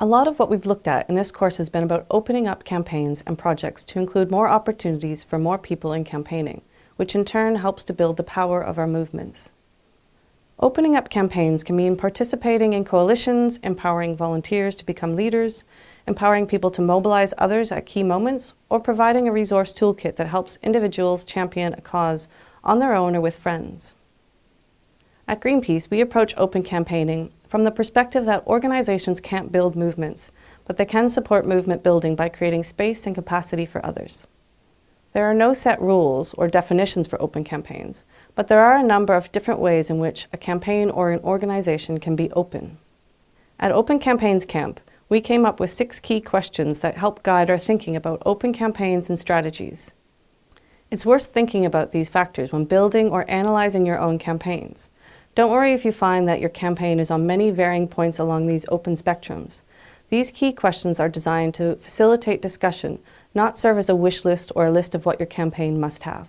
A lot of what we've looked at in this course has been about opening up campaigns and projects to include more opportunities for more people in campaigning, which in turn helps to build the power of our movements. Opening up campaigns can mean participating in coalitions, empowering volunteers to become leaders, empowering people to mobilize others at key moments, or providing a resource toolkit that helps individuals champion a cause on their own or with friends. At Greenpeace, we approach open campaigning from the perspective that organizations can't build movements, but they can support movement building by creating space and capacity for others. There are no set rules or definitions for open campaigns, but there are a number of different ways in which a campaign or an organization can be open. At Open Campaigns Camp, we came up with six key questions that help guide our thinking about open campaigns and strategies. It's worth thinking about these factors when building or analyzing your own campaigns. Don't worry if you find that your campaign is on many varying points along these open spectrums. These key questions are designed to facilitate discussion, not serve as a wish list or a list of what your campaign must have.